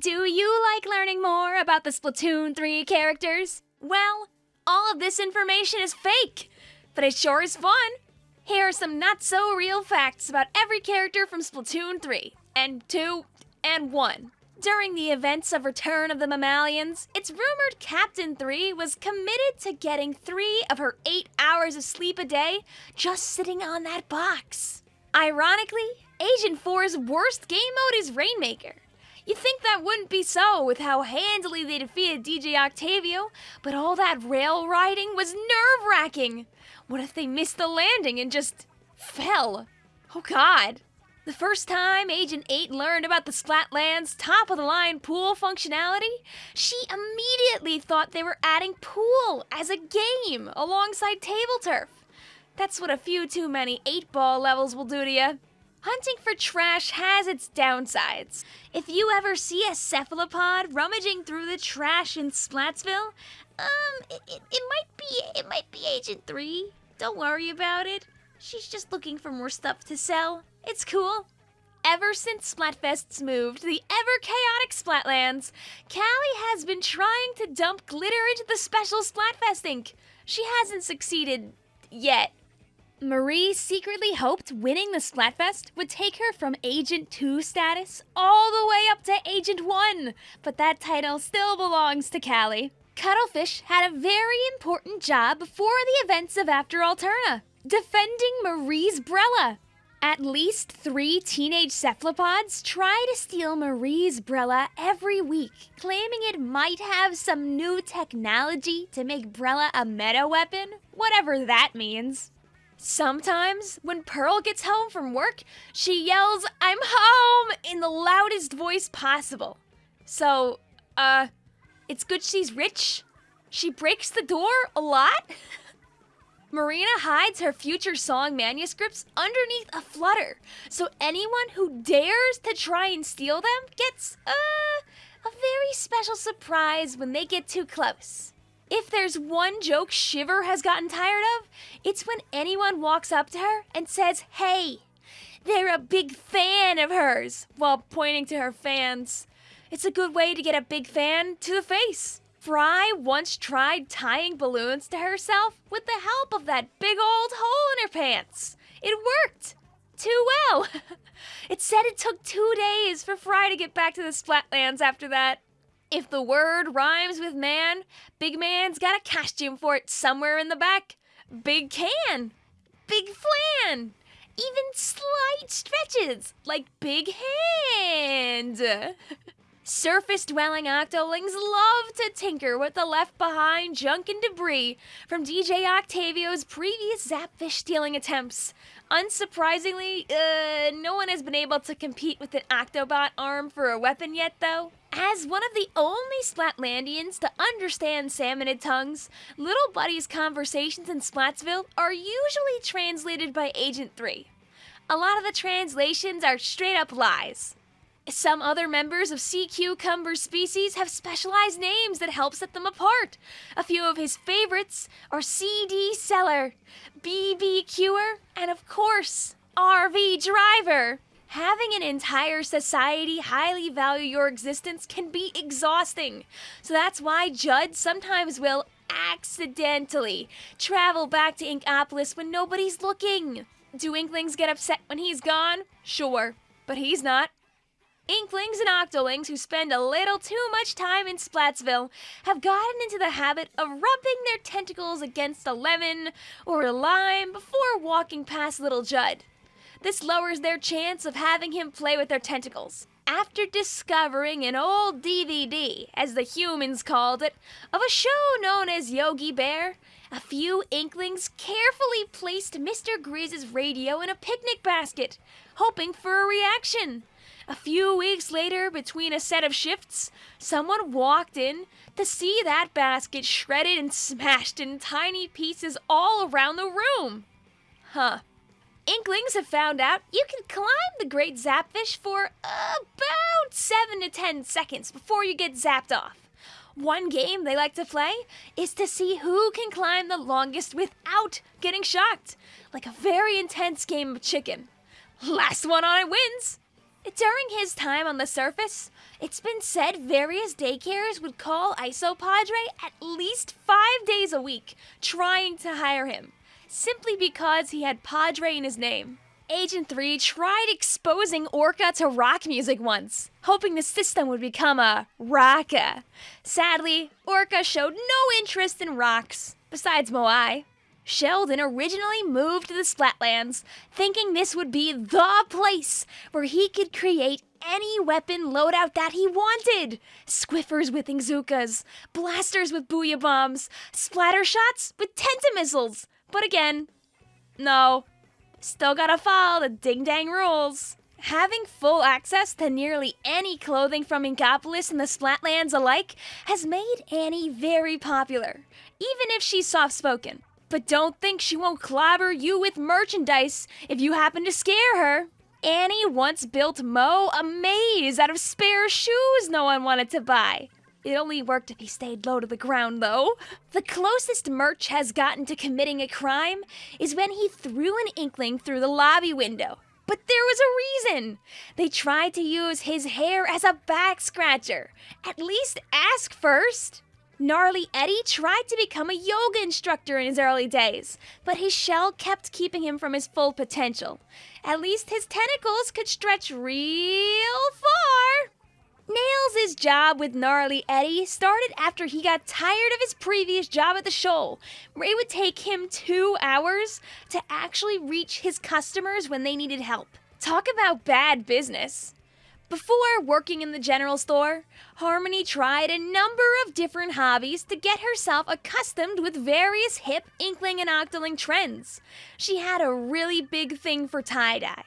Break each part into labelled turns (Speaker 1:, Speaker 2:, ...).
Speaker 1: Do you like learning more about the Splatoon 3 characters? Well, all of this information is fake, but it sure is fun. Here are some not so real facts about every character from Splatoon 3, and 2, and 1. During the events of Return of the Mammalians, it's rumored Captain 3 was committed to getting three of her eight hours of sleep a day just sitting on that box. Ironically, Agent 4's worst game mode is Rainmaker. You'd think that wouldn't be so with how handily they defeated DJ Octavio, but all that rail riding was nerve wracking. What if they missed the landing and just fell? Oh god. The first time Agent 8 learned about the Splatlands top of the line pool functionality, she immediately thought they were adding pool as a game alongside table turf. That's what a few too many 8 ball levels will do to you. Hunting for trash has its downsides. If you ever see a cephalopod rummaging through the trash in Splatsville, um, it, it, it might be it might be Agent 3. Don't worry about it. She's just looking for more stuff to sell. It's cool. Ever since Splatfests moved to the ever chaotic Splatlands, Callie has been trying to dump glitter into the special Splatfest ink. She hasn't succeeded yet. Marie secretly hoped winning the Splatfest would take her from Agent 2 status all the way up to Agent 1, but that title still belongs to Callie. Cuttlefish had a very important job before the events of After Alterna, defending Marie's Brella. At least three teenage cephalopods try to steal Marie's Brella every week, claiming it might have some new technology to make Brella a meta weapon, whatever that means. Sometimes, when Pearl gets home from work, she yells, I'm home, in the loudest voice possible. So, uh, it's good she's rich. She breaks the door a lot. Marina hides her future song manuscripts underneath a flutter, so anyone who dares to try and steal them gets, uh, a very special surprise when they get too close. If there's one joke Shiver has gotten tired of, it's when anyone walks up to her and says, Hey, they're a big fan of hers, while pointing to her fans. It's a good way to get a big fan to the face. Frye once tried tying balloons to herself with the help of that big old hole in her pants. It worked! Too well! it said it took two days for Frye to get back to the Splatlands after that. If the word rhymes with man, Big Man's got a costume for it somewhere in the back. Big can, big flan, even slight stretches like big hand. Surface dwelling octolings love to tinker with the left behind junk and debris from DJ Octavio's previous Zapfish stealing attempts. Unsurprisingly, uh, no one has been able to compete with an Octobot arm for a weapon yet, though. As one of the only Splatlandians to understand salmonid tongues, Little Buddy's conversations in Splatsville are usually translated by Agent 3. A lot of the translations are straight up lies. Some other members of Sea Cucumber species have specialized names that help set them apart. A few of his favorites are CD Seller, BBQer, and of course, RV Driver. Having an entire society highly value your existence can be exhausting. So that's why Judd sometimes will accidentally travel back to Inkopolis when nobody's looking. Do Inklings get upset when he's gone? Sure, but he's not. Inklings and Octolings who spend a little too much time in Splatsville have gotten into the habit of rubbing their tentacles against a lemon or a lime before walking past little Judd. This lowers their chance of having him play with their tentacles. After discovering an old DVD, as the humans called it, of a show known as Yogi Bear, a few inklings carefully placed Mr. Grizz's radio in a picnic basket, hoping for a reaction. A few weeks later, between a set of shifts, someone walked in to see that basket shredded and smashed in tiny pieces all around the room. Huh. Inklings have found out you can climb the Great Zapfish for about 7 to 10 seconds before you get zapped off. One game they like to play is to see who can climb the longest without getting shocked, like a very intense game of chicken. Last one on it wins. During his time on the surface, it's been said various daycares would call Isopadre at least five days a week trying to hire him, simply because he had Padre in his name. Agent 3 tried exposing Orca to rock music once, hoping the system would become a rocka. Sadly, Orca showed no interest in rocks, besides Moai. Sheldon originally moved to the Splatlands, thinking this would be the place where he could create any weapon loadout that he wanted. Squiffers with Inkzookas, blasters with Booyah Bombs, splatter shots with Tenta Missiles. But again, no. Still gotta follow the ding dang rules. Having full access to nearly any clothing from Inkopolis and the Splatlands alike has made Annie very popular, even if she's soft spoken. But don't think she won't clobber you with merchandise if you happen to scare her. Annie once built Moe a maze out of spare shoes no one wanted to buy. It only worked if he stayed low to the ground, though. The closest Murch has gotten to committing a crime is when he threw an inkling through the lobby window. But there was a reason. They tried to use his hair as a back scratcher. At least ask first. Gnarly Eddie tried to become a yoga instructor in his early days, but his shell kept keeping him from his full potential. At least his tentacles could stretch real far. Nails' job with Gnarly Eddie started after he got tired of his previous job at the show, where it would take him two hours to actually reach his customers when they needed help. Talk about bad business. Before working in the general store, Harmony tried a number of different hobbies to get herself accustomed with various hip Inkling and Octoling trends. She had a really big thing for tie dye.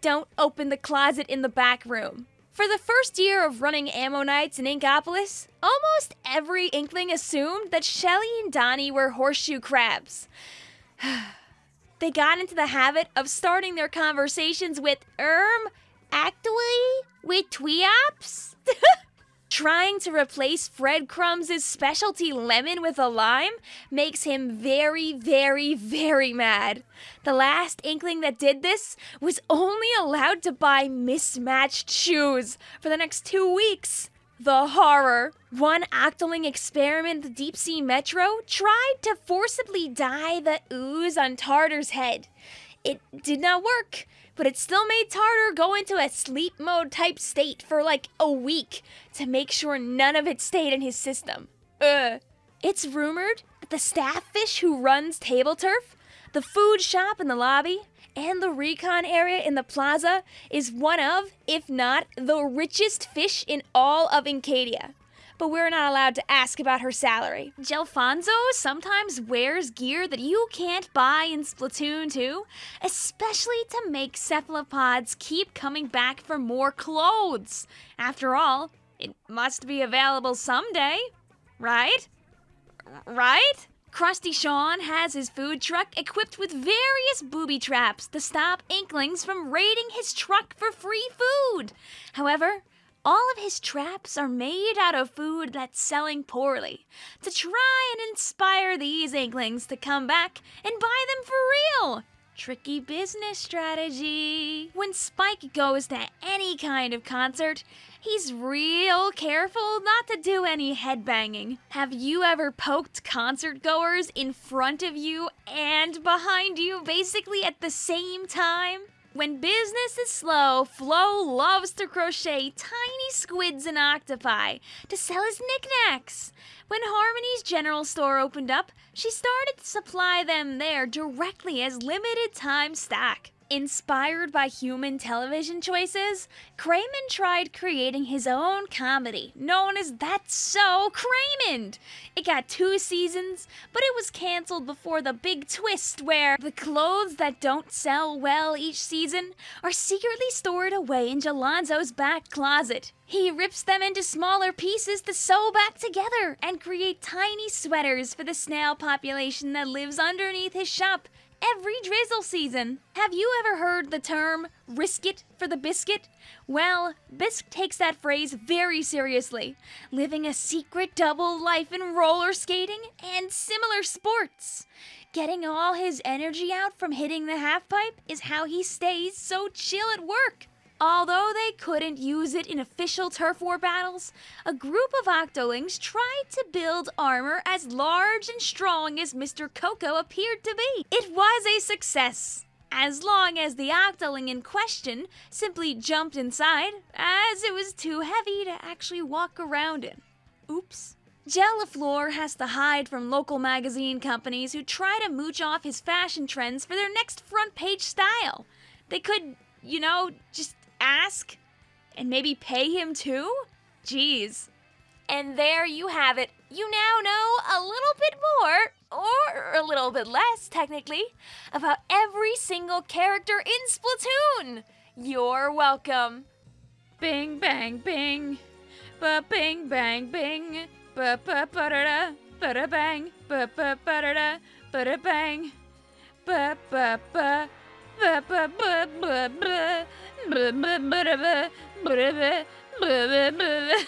Speaker 1: Don't open the closet in the back room. For the first year of running Ammo Knights in Inkopolis, almost every Inkling assumed that Shelly and Donny were horseshoe crabs. they got into the habit of starting their conversations with, erm, actually, with Tweops? Trying to replace Fred Crumbs' specialty lemon with a lime makes him very, very, very mad. The last inkling that did this was only allowed to buy mismatched shoes for the next two weeks. The horror. One Octoling experiment the Deep Sea Metro tried to forcibly dye the ooze on Tartar's head. It did not work but it still made Tartar go into a sleep mode type state for like a week to make sure none of it stayed in his system. Ugh. It's rumored that the staff fish who runs Table Turf, the food shop in the lobby, and the recon area in the plaza is one of, if not the richest fish in all of Inkadia but we're not allowed to ask about her salary. Jelfonzo sometimes wears gear that you can't buy in Splatoon 2, especially to make cephalopods keep coming back for more clothes. After all, it must be available someday, right? Right? Crusty Sean has his food truck equipped with various booby traps to stop Inklings from raiding his truck for free food. However, all of his traps are made out of food that's selling poorly to try and inspire these Inklings to come back and buy them for real. Tricky business strategy. When Spyke goes to any kind of concert, he's real careful not to do any headbanging. Have you ever poked concert goers in front of you and behind you basically at the same time? When business is slow, Flo loves to crochet tiny squids and octopi to sell as knickknacks. When Harmony's general store opened up, she started to supply them there directly as limited time stock. Inspired by human television choices, Craymond tried creating his own comedy, known as That's So Craymond. It got two seasons, but it was canceled before the big twist where the clothes that don't sell well each season are secretly stored away in Jelonzo's back closet. He rips them into smaller pieces to sew back together and create tiny sweaters for the snail population that lives underneath his shop every drizzle season. Have you ever heard the term risk it for the biscuit? Well, Bisk takes that phrase very seriously, living a secret double life in roller skating and similar sports. Getting all his energy out from hitting the halfpipe is how he stays so chill at work. Although they couldn't use it in official turf war battles, a group of Octolings tried to build armor as large and strong as Mr. Coco appeared to be. It was a success, as long as the Octoling in question simply jumped inside, as it was too heavy to actually walk around in. Oops. Jel La Fleur has to hide from local magazine companies who try to mooch off his fashion trends for their next front page style. They could, you know, just ask and maybe pay him too? Jeez. And there you have it. You now know a little bit more, or a little bit less, technically, about every single character in Splatoon. You're welcome. Bing, bang, bing. Ba bing, bang, bing. Ba ba ba da da. Ba da bang. Ba ba ba da da. Ba da bang. Ba ba ba. Ba Ba ba ba ba ba ba ba ba ba ba ba ba ba ba ba.